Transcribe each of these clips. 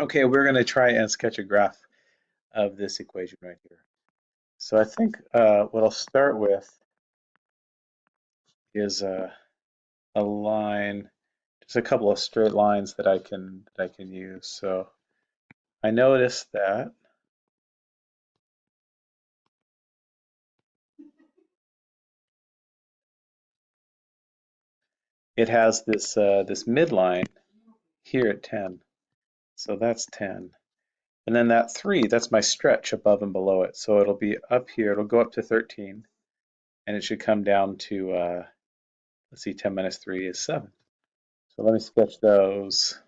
Okay, we're going to try and sketch a graph of this equation right here. So I think uh, what I'll start with is a, a line, just a couple of straight lines that I can that I can use. So I notice that it has this uh, this midline here at 10. So that's 10. And then that 3, that's my stretch above and below it. So it'll be up here, it'll go up to 13, and it should come down to, uh, let's see, 10 minus 3 is 7. So let me sketch those.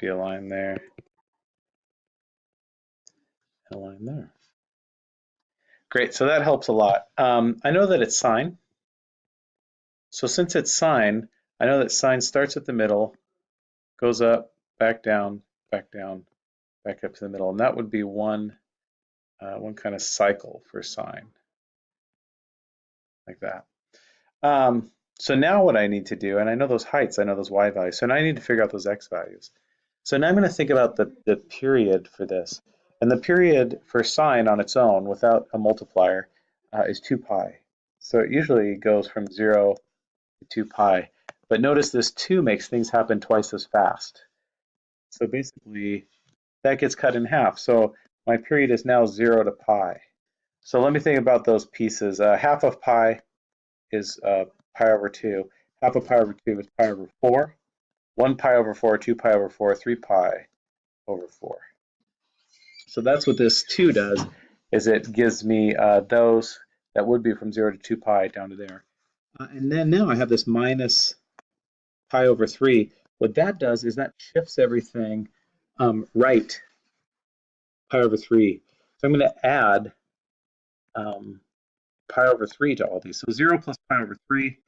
Be a line there, a line there. Great, so that helps a lot. Um, I know that it's sine. So since it's sine, I know that sine starts at the middle, goes up, back down, back down, back up to the middle. And that would be one, uh, one kind of cycle for sine, like that. Um, so now what I need to do, and I know those heights, I know those y values, so now I need to figure out those x values. So now I'm going to think about the, the period for this. And the period for sine on its own, without a multiplier, uh, is 2 pi. So it usually goes from 0 to 2 pi. But notice this 2 makes things happen twice as fast. So basically, that gets cut in half. So my period is now 0 to pi. So let me think about those pieces. Uh, half of pi is uh, pi over 2. Half of pi over 2 is pi over 4. 1 pi over 4, 2 pi over 4, 3 pi over 4. So that's what this 2 does, is it gives me uh, those that would be from 0 to 2 pi down to there. Uh, and then now I have this minus pi over 3. What that does is that shifts everything um, right pi over 3. So I'm going to add um, pi over 3 to all these. So 0 plus pi over 3,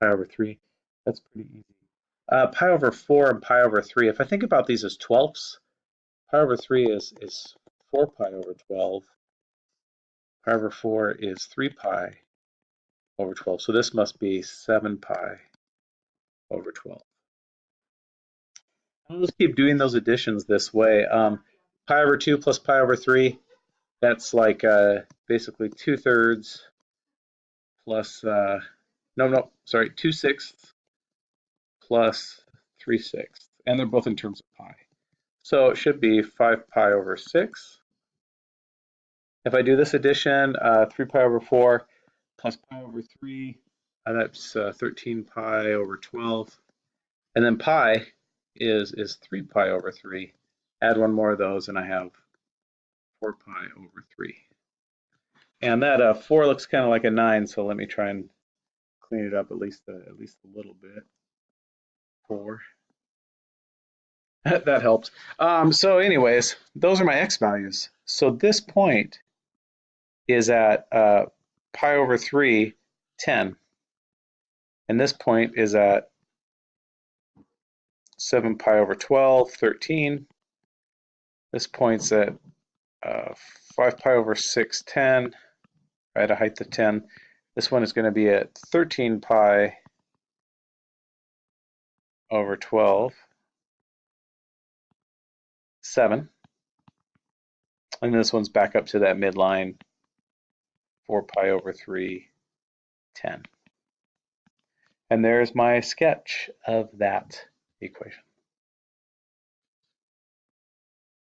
pi over 3. That's pretty easy. Uh, pi over 4 and pi over 3. If I think about these as twelfths, pi over 3 is, is 4 pi over 12. Pi over 4 is 3 pi over 12. So this must be 7 pi over 12. I'll just keep doing those additions this way. Um, pi over 2 plus pi over 3, that's like uh, basically 2 thirds plus, uh, no, no, sorry, 2 sixths plus 3 sixths. And they're both in terms of pi. So it should be 5 pi over 6. If I do this addition, uh, 3 pi over 4 plus pi over 3, uh, that's uh, 13 pi over 12. And then pi is, is 3 pi over 3. Add one more of those and I have 4 pi over 3. And that uh, 4 looks kind of like a 9, so let me try and clean it up at least a, at least a little bit. 4. that helps. Um, so anyways, those are my x values. So this point is at uh, pi over 3, 10. And this point is at 7 pi over 12, 13. This point's at uh, 5 pi over 6, 10, right, a height of 10. This one is going to be at 13 pi over 12, 7. And this one's back up to that midline, 4 pi over 3, 10. And there's my sketch of that equation.